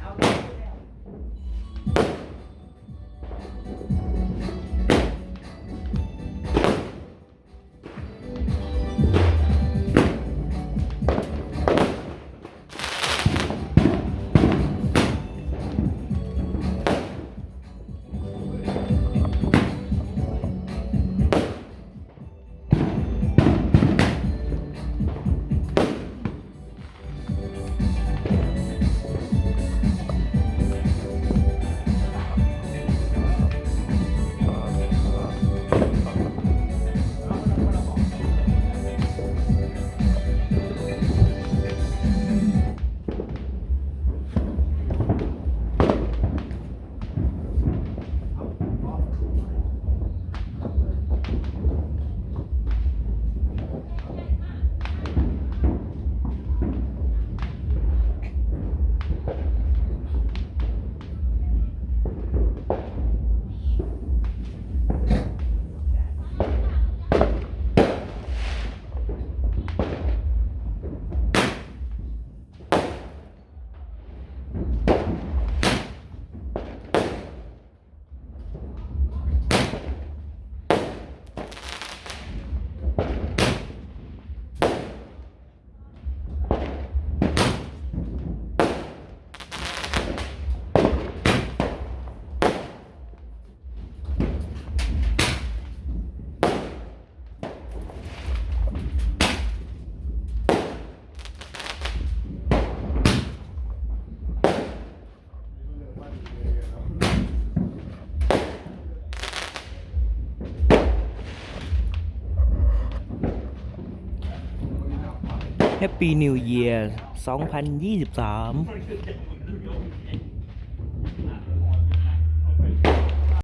아우, 그래요. วเยียร์2023